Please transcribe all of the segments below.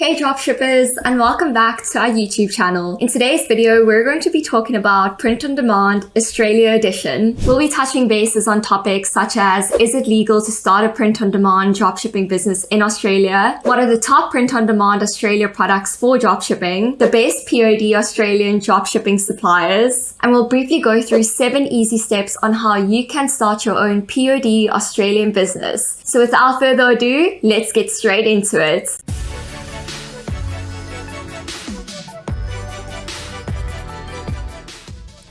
Hey dropshippers and welcome back to our YouTube channel. In today's video, we're going to be talking about Print on Demand Australia Edition. We'll be touching bases on topics such as is it legal to start a print on demand dropshipping business in Australia? What are the top print on demand Australia products for dropshipping? The best POD Australian dropshipping suppliers? And we'll briefly go through seven easy steps on how you can start your own POD Australian business. So without further ado, let's get straight into it.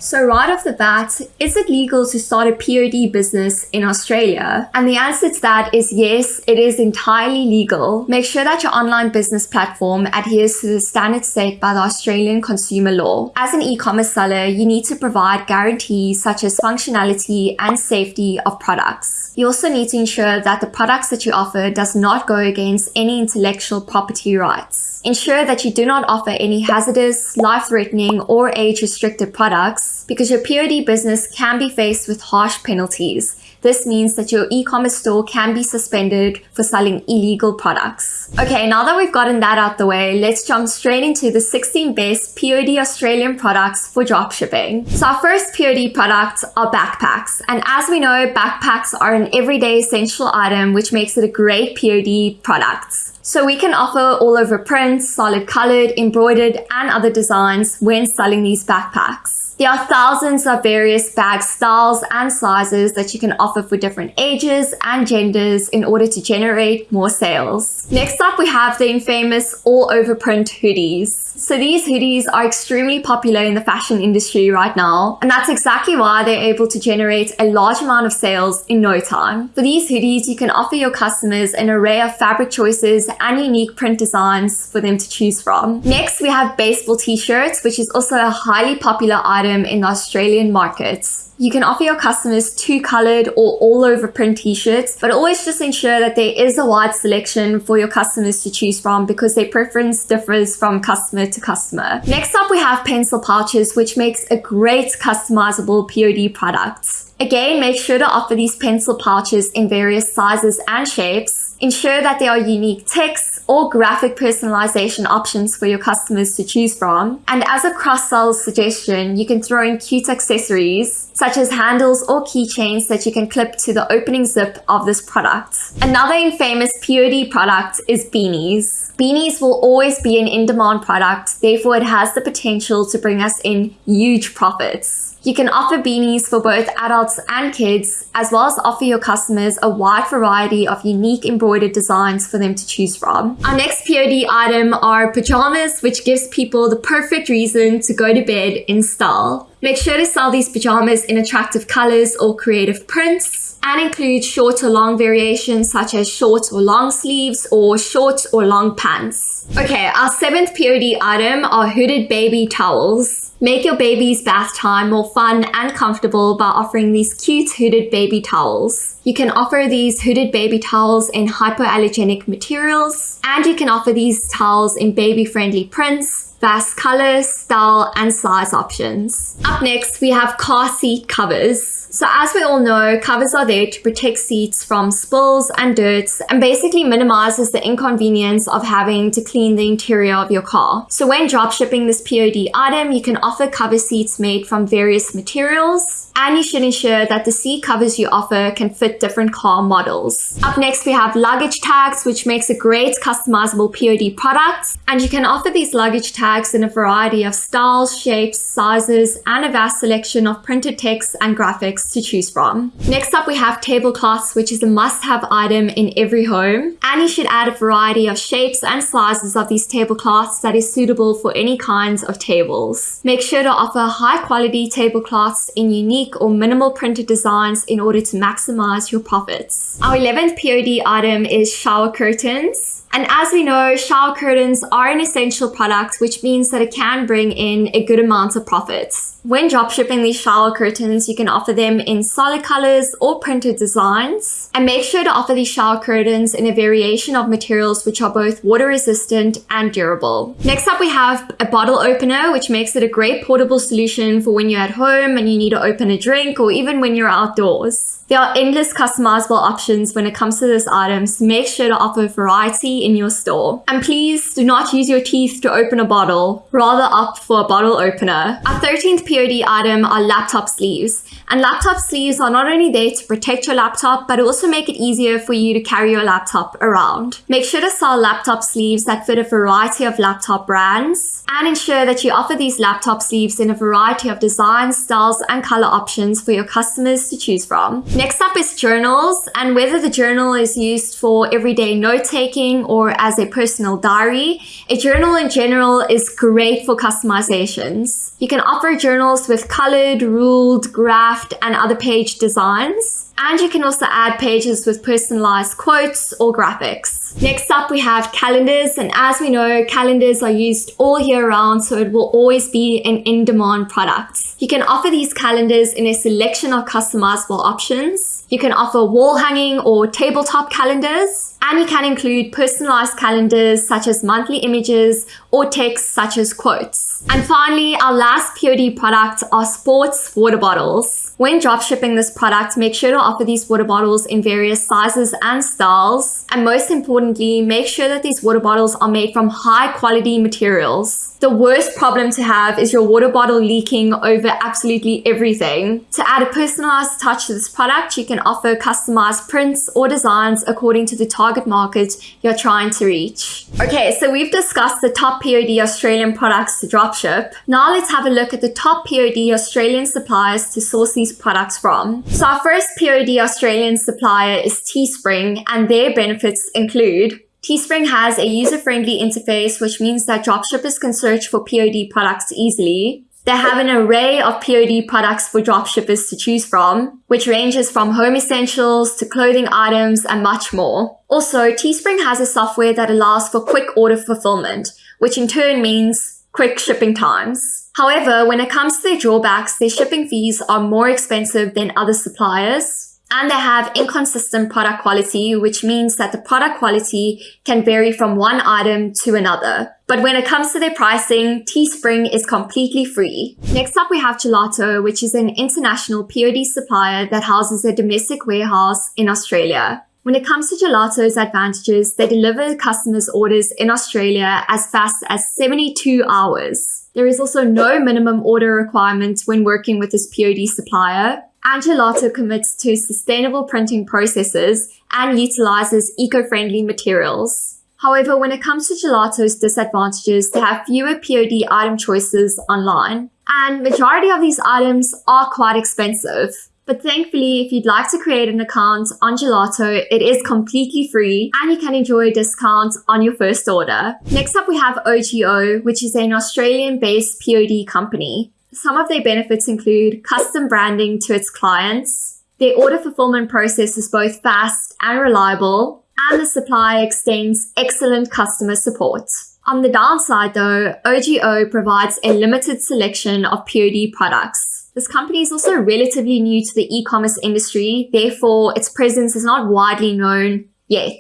So right off the bat, is it legal to start a POD business in Australia? And the answer to that is yes, it is entirely legal. Make sure that your online business platform adheres to the standards set by the Australian consumer law. As an e-commerce seller, you need to provide guarantees such as functionality and safety of products. You also need to ensure that the products that you offer does not go against any intellectual property rights. Ensure that you do not offer any hazardous, life-threatening, or age-restricted products because your POD business can be faced with harsh penalties. This means that your e-commerce store can be suspended for selling illegal products. Okay, now that we've gotten that out the way, let's jump straight into the 16 best POD Australian products for dropshipping. So our first POD products are backpacks. And as we know, backpacks are an everyday essential item, which makes it a great POD product. So we can offer all over prints, solid colored, embroidered, and other designs when selling these backpacks. There are thousands of various bag styles and sizes that you can offer for different ages and genders in order to generate more sales. Next up, we have the infamous all over print hoodies. So these hoodies are extremely popular in the fashion industry right now, and that's exactly why they're able to generate a large amount of sales in no time. For these hoodies, you can offer your customers an array of fabric choices and unique print designs for them to choose from. Next, we have baseball t-shirts, which is also a highly popular item item in the Australian markets. You can offer your customers two colored or all over print t-shirts, but always just ensure that there is a wide selection for your customers to choose from because their preference differs from customer to customer. Next up, we have pencil pouches, which makes a great customizable POD product. Again, make sure to offer these pencil pouches in various sizes and shapes Ensure that there are unique text or graphic personalization options for your customers to choose from. And as a cross-sell suggestion, you can throw in cute accessories such as handles or keychains that you can clip to the opening zip of this product. Another infamous POD product is beanies. Beanies will always be an in-demand product, therefore it has the potential to bring us in huge profits. You can offer beanies for both adults and kids, as well as offer your customers a wide variety of unique embroidered designs for them to choose from. Our next POD item are pajamas, which gives people the perfect reason to go to bed in style. Make sure to sell these pajamas in attractive colors or creative prints and include short or long variations such as short or long sleeves or short or long pants. Okay, our seventh POD item are hooded baby towels. Make your baby's bath time more fun and comfortable by offering these cute hooded baby towels. You can offer these hooded baby towels in hypoallergenic materials, and you can offer these towels in baby-friendly prints, vast color, style, and size options. Up next, we have car seat covers. So as we all know, covers are there to protect seats from spills and dirt and basically minimizes the inconvenience of having to clean the interior of your car. So when dropshipping this POD item, you can offer cover seats made from various materials and you should ensure that the seat covers you offer can fit different car models. Up next, we have luggage tags, which makes a great customizable POD product. And you can offer these luggage tags in a variety of styles, shapes, sizes, and a vast selection of printed text and graphics to choose from. Next up, we have tablecloths, which is a must-have item in every home. And you should add a variety of shapes and sizes of these tablecloths that is suitable for any kinds of tables. Make sure to offer high quality tablecloths in unique or minimal printed designs in order to maximize your profits. Our 11th POD item is shower curtains. And as we know, shower curtains are an essential product, which means that it can bring in a good amount of profits. When dropshipping these shower curtains, you can offer them in solid colors or printed designs. And make sure to offer these shower curtains in a variation of materials which are both water resistant and durable. Next up, we have a bottle opener, which makes it a great portable solution for when you're at home and you need to open a drink or even when you're outdoors. There are endless customizable options when it comes to this item, so make sure to offer variety in your store. And please do not use your teeth to open a bottle, rather opt for a bottle opener. Our 13th POD item are laptop sleeves. And laptop sleeves are not only there to protect your laptop, but also make it easier for you to carry your laptop around. Make sure to sell laptop sleeves that fit a variety of laptop brands and ensure that you offer these laptop sleeves in a variety of designs, styles, and color options for your customers to choose from. Next up is journals and whether the journal is used for everyday note taking or as a personal diary, a journal in general is great for customizations. You can offer journals with colored, ruled, graphed, and other page designs. And you can also add pages with personalized quotes or graphics. Next up, we have calendars. And as we know, calendars are used all year round, so it will always be an in-demand product. You can offer these calendars in a selection of customizable options. You can offer wall hanging or tabletop calendars. And you can include personalized calendars such as monthly images or text such as quotes. And finally, our last POD product are sports water bottles. When dropshipping this product, make sure to offer these water bottles in various sizes and styles. And most importantly, make sure that these water bottles are made from high quality materials. The worst problem to have is your water bottle leaking over absolutely everything. To add a personalized touch to this product, you can offer customized prints or designs according to the target market you're trying to reach. Okay, so we've discussed the top POD Australian products to dropship. Now let's have a look at the top POD Australian suppliers to source these products from. So our first POD Australian supplier is Teespring and their benefits include Teespring has a user-friendly interface, which means that dropshippers can search for POD products easily. They have an array of POD products for dropshippers to choose from, which ranges from home essentials to clothing items and much more. Also, Teespring has a software that allows for quick order fulfillment, which in turn means quick shipping times. However, when it comes to their drawbacks, their shipping fees are more expensive than other suppliers and they have inconsistent product quality, which means that the product quality can vary from one item to another. But when it comes to their pricing, Teespring is completely free. Next up, we have Gelato, which is an international POD supplier that houses a domestic warehouse in Australia. When it comes to Gelato's advantages, they deliver customers' orders in Australia as fast as 72 hours. There is also no minimum order requirement when working with this POD supplier, and Gelato commits to sustainable printing processes and utilizes eco-friendly materials. However, when it comes to Gelato's disadvantages, they have fewer POD item choices online, and majority of these items are quite expensive. But thankfully, if you'd like to create an account on Gelato, it is completely free and you can enjoy a discount on your first order. Next up, we have OGO, which is an Australian-based POD company. Some of their benefits include custom branding to its clients. Their order fulfillment process is both fast and reliable, and the supplier extends excellent customer support. On the downside though, OGO provides a limited selection of POD products. This company is also relatively new to the e-commerce industry, therefore its presence is not widely known yet.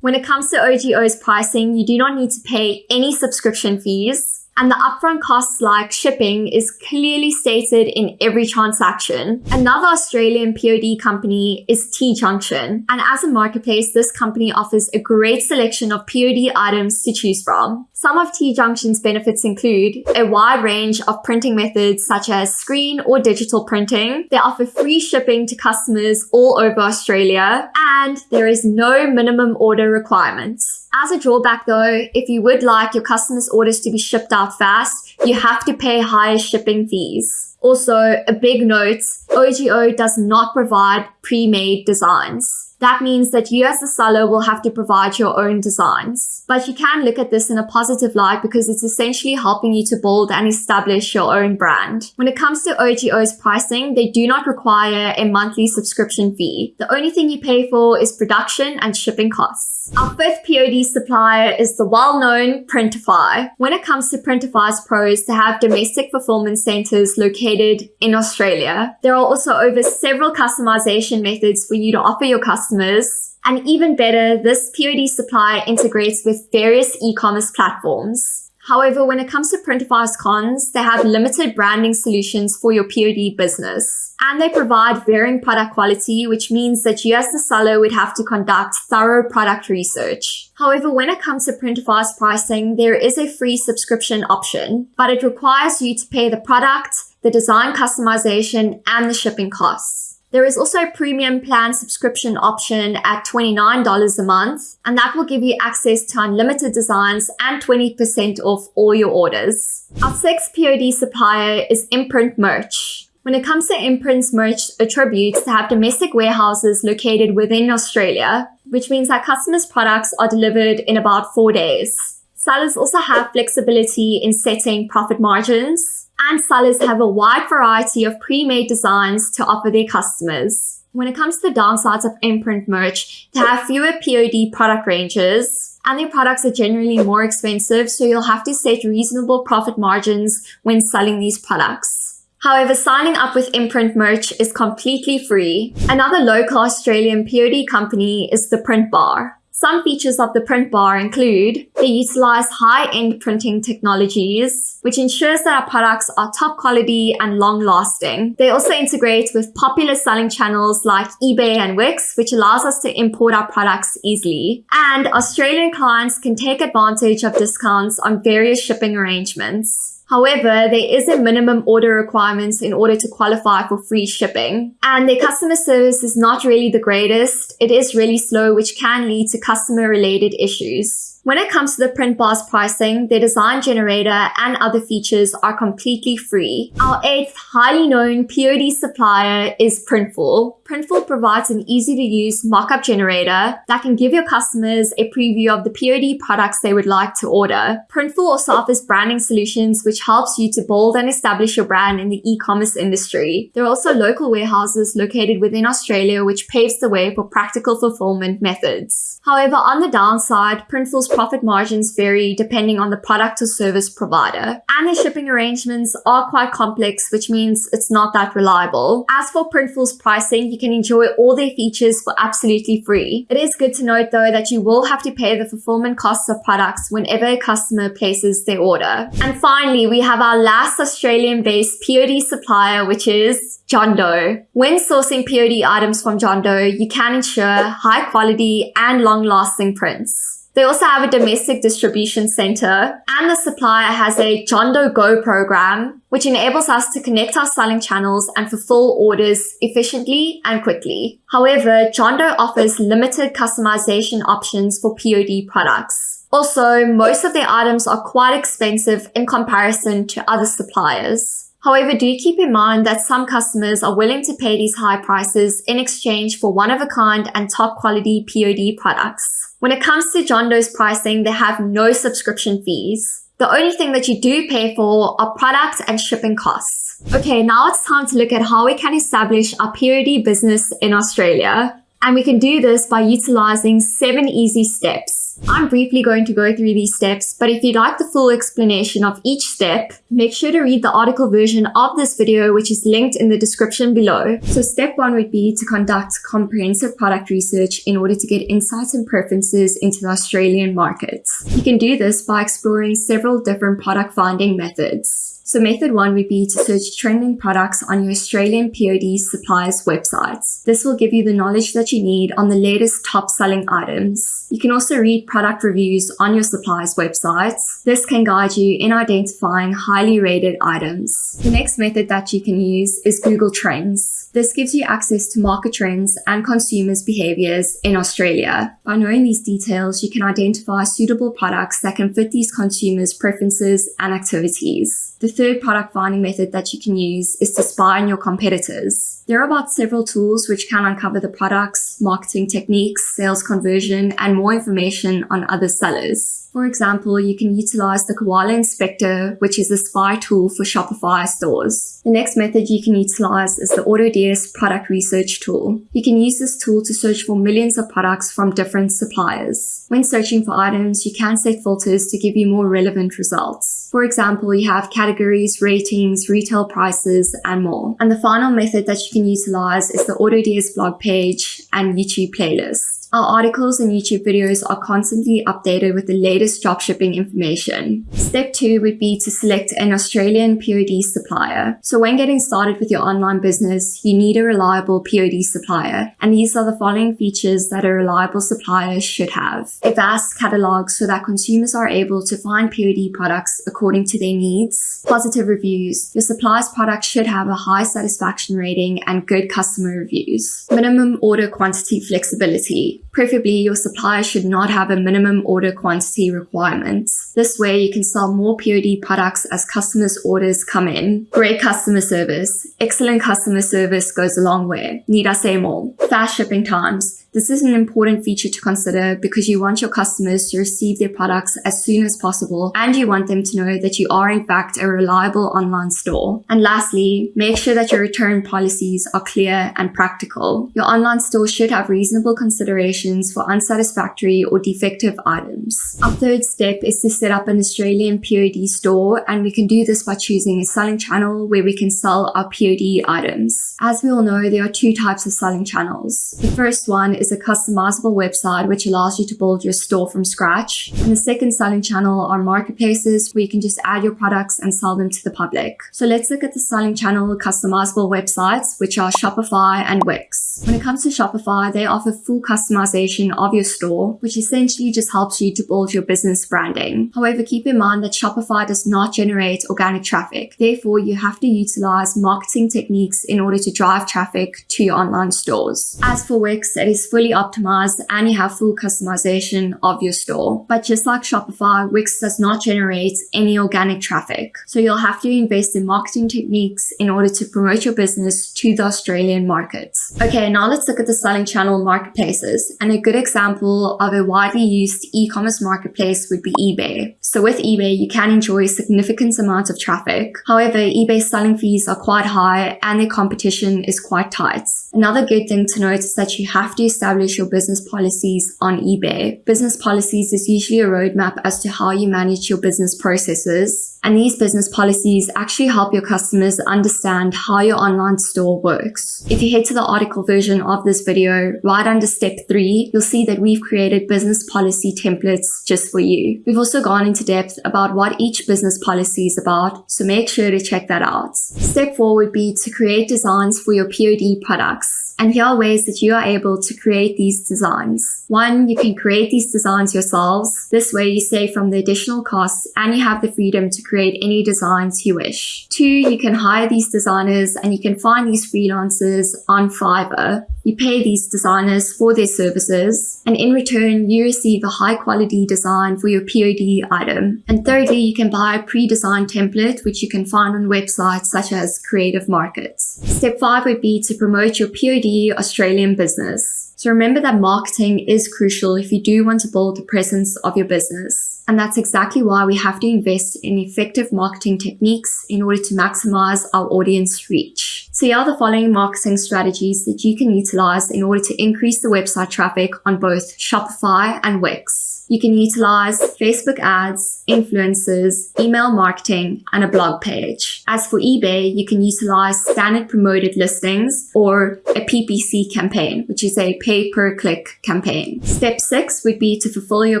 When it comes to OGO's pricing, you do not need to pay any subscription fees and the upfront costs like shipping is clearly stated in every transaction. Another Australian POD company is T Junction, and as a marketplace, this company offers a great selection of POD items to choose from. Some of T Junction's benefits include a wide range of printing methods such as screen or digital printing. They offer free shipping to customers all over Australia, and there is no minimum order requirements. As a drawback though, if you would like your customers' orders to be shipped out fast, you have to pay higher shipping fees. Also, a big note, OGO does not provide pre-made designs. That means that you as the seller will have to provide your own designs. But you can look at this in a positive light because it's essentially helping you to build and establish your own brand. When it comes to OGO's pricing, they do not require a monthly subscription fee. The only thing you pay for is production and shipping costs. Our fifth POD supplier is the well-known Printify. When it comes to Printify's pros, they have domestic fulfillment centers located in Australia. There are also over several customization methods for you to offer your customers customers. And even better, this POD supplier integrates with various e-commerce platforms. However, when it comes to Printify's cons, they have limited branding solutions for your POD business. And they provide varying product quality, which means that you as the seller would have to conduct thorough product research. However, when it comes to Printify's pricing, there is a free subscription option, but it requires you to pay the product, the design customization, and the shipping costs. There is also a premium plan subscription option at $29 a month, and that will give you access to unlimited designs and 20% off all your orders. Our sixth POD supplier is Imprint Merch. When it comes to Imprint's merch attributes, they have domestic warehouses located within Australia, which means that customers' products are delivered in about four days. Sellers also have flexibility in setting profit margins, and sellers have a wide variety of pre-made designs to offer their customers. When it comes to the downsides of imprint merch, they have fewer POD product ranges and their products are generally more expensive, so you'll have to set reasonable profit margins when selling these products. However, signing up with Imprint Merch is completely free. Another local Australian POD company is the Print Bar. Some features of the print bar include they utilize high-end printing technologies, which ensures that our products are top quality and long-lasting. They also integrate with popular selling channels like eBay and Wix, which allows us to import our products easily. And Australian clients can take advantage of discounts on various shipping arrangements. However, there is a minimum order requirements in order to qualify for free shipping. And their customer service is not really the greatest. It is really slow, which can lead to customer related issues. When it comes to the print bar's pricing, their design generator and other features are completely free. Our eighth highly known POD supplier is Printful. Printful provides an easy to use mockup generator that can give your customers a preview of the POD products they would like to order. Printful also offers branding solutions which helps you to build and establish your brand in the e-commerce industry. There are also local warehouses located within Australia which paves the way for practical fulfillment methods. However, on the downside, Printful's profit margins vary depending on the product or service provider, and their shipping arrangements are quite complex, which means it's not that reliable. As for Printful's pricing, you can enjoy all their features for absolutely free. It is good to note though that you will have to pay the fulfillment costs of products whenever a customer places their order. And finally, we have our last Australian-based POD supplier, which is JONDO. When sourcing POD items from JONDO, you can ensure high quality and long lasting prints. They also have a domestic distribution center and the supplier has a JONDO Go program, which enables us to connect our selling channels and fulfill orders efficiently and quickly. However, John offers limited customization options for POD products. Also, most of their items are quite expensive in comparison to other suppliers. However, do keep in mind that some customers are willing to pay these high prices in exchange for one-of-a-kind and top quality POD products. When it comes to JONDO's pricing, they have no subscription fees. The only thing that you do pay for are product and shipping costs. Okay, now it's time to look at how we can establish our POD business in Australia. And we can do this by utilizing seven easy steps. I'm briefly going to go through these steps, but if you'd like the full explanation of each step, make sure to read the article version of this video, which is linked in the description below. So step one would be to conduct comprehensive product research in order to get insights and preferences into the Australian market. You can do this by exploring several different product finding methods. So method one would be to search trending products on your Australian POD suppliers websites. This will give you the knowledge that you need on the latest top selling items. You can also read product reviews on your suppliers websites. This can guide you in identifying highly rated items. The next method that you can use is Google Trends. This gives you access to market trends and consumers' behaviors in Australia. By knowing these details, you can identify suitable products that can fit these consumers' preferences and activities. The third product finding method that you can use is to spy on your competitors. There are about several tools which can uncover the products, marketing techniques, sales conversion, and more information on other sellers. For example, you can utilize the Koala Inspector, which is a spy tool for Shopify stores. The next method you can utilize is the AutoDS product research tool. You can use this tool to search for millions of products from different suppliers. When searching for items, you can set filters to give you more relevant results. For example, you have categories, ratings, retail prices, and more. And the final method that you can utilize is the AutoDS blog page and YouTube playlist. Our articles and YouTube videos are constantly updated with the latest dropshipping information. Step 2 would be to select an Australian POD supplier. So when getting started with your online business, you need a reliable POD supplier, and these are the following features that a reliable supplier should have. A vast catalog so that consumers are able to find POD products according to their needs. Positive reviews. Your supplier's product should have a high satisfaction rating and good customer reviews. Minimum order quantity flexibility. Preferably, your supplier should not have a minimum order quantity requirement. This way, you can sell more POD products as customers' orders come in. Great customer service. Excellent customer service goes a long way. Need I say more? Fast shipping times. This is an important feature to consider because you want your customers to receive their products as soon as possible and you want them to know that you are in fact a reliable online store. And lastly, make sure that your return policies are clear and practical. Your online store should have reasonable considerations for unsatisfactory or defective items. Our third step is to set up an Australian POD store and we can do this by choosing a selling channel where we can sell our POD items. As we all know, there are two types of selling channels. The first one is a customizable website which allows you to build your store from scratch. And the second selling channel are marketplaces where you can just add your products and sell them to the public. So let's look at the selling channel customizable websites, which are Shopify and Wix. When it comes to Shopify, they offer full customization of your store, which essentially just helps you to build your business branding. However, keep in mind that Shopify does not generate organic traffic. Therefore, you have to utilize marketing techniques in order to drive traffic to your online stores. As for Wix, it is fully optimized and you have full customization of your store. But just like Shopify, Wix does not generate any organic traffic. So you'll have to invest in marketing techniques in order to promote your business to the Australian markets. Okay, now let's look at the selling channel marketplaces. And a good example of a widely used e-commerce marketplace would be eBay. So with eBay, you can enjoy significant amounts of traffic. However, eBay's selling fees are quite high and the competition is quite tight. Another good thing to note is that you have to establish your business policies on eBay. Business policies is usually a roadmap as to how you manage your business processes. And these business policies actually help your customers understand how your online store works. If you head to the article version of this video, right under step three, you'll see that we've created business policy templates just for you. We've also gone into depth about what each business policy is about, so make sure to check that out. Step four would be to create designs for your POD products. And here are ways that you are able to create these designs. One, you can create these designs yourselves. This way you save from the additional costs and you have the freedom to create any designs you wish. Two, you can hire these designers and you can find these freelancers on Fiverr. You pay these designers for their services, and in return, you receive a high quality design for your POD item. And thirdly, you can buy a pre-designed template, which you can find on websites such as Creative Markets. Step five would be to promote your POD Australian business. So remember that marketing is crucial if you do want to build the presence of your business. And that's exactly why we have to invest in effective marketing techniques in order to maximize our audience reach. So are the following marketing strategies that you can utilize in order to increase the website traffic on both Shopify and Wix. You can utilize Facebook ads, influencers, email marketing, and a blog page. As for eBay, you can utilize standard promoted listings or a PPC campaign, which is a pay per click campaign. Step six would be to fulfill your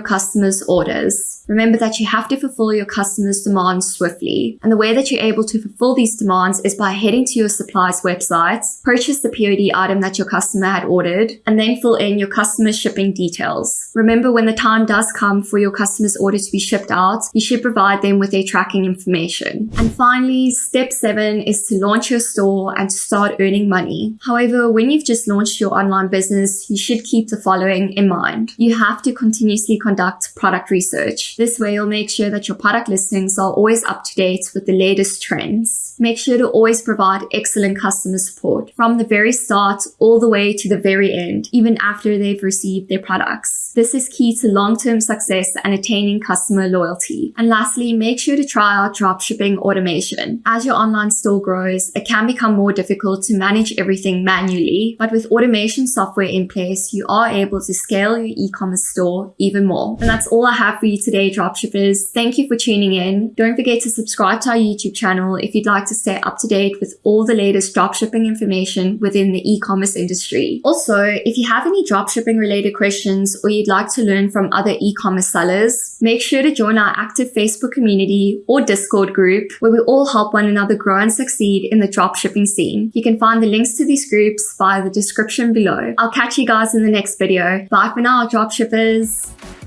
customers' orders. Remember that you have to fulfill your customers' demands swiftly. And the way that you're able to fulfill these demands is by heading to your websites, purchase the POD item that your customer had ordered, and then fill in your customer's shipping details. Remember when the time does does come for your customer's order to be shipped out, you should provide them with their tracking information. And finally, step seven is to launch your store and to start earning money. However, when you've just launched your online business, you should keep the following in mind. You have to continuously conduct product research. This way, you'll make sure that your product listings are always up to date with the latest trends. Make sure to always provide excellent customer support from the very start all the way to the very end, even after they've received their products. This is key to long-term success and attaining customer loyalty. And lastly, make sure to try out dropshipping automation. As your online store grows, it can become more difficult to manage everything manually, but with automation software in place, you are able to scale your e-commerce store even more. And that's all I have for you today, dropshippers. Thank you for tuning in. Don't forget to subscribe to our YouTube channel if you'd like to stay up to date with all the latest dropshipping information within the e-commerce industry. Also, if you have any dropshipping related questions or you'd like to learn from other e-commerce sellers, make sure to join our active Facebook community or Discord group where we all help one another grow and succeed in the dropshipping scene. You can find the links to these groups via the description below. I'll catch you guys in the next video. Bye for now, dropshippers.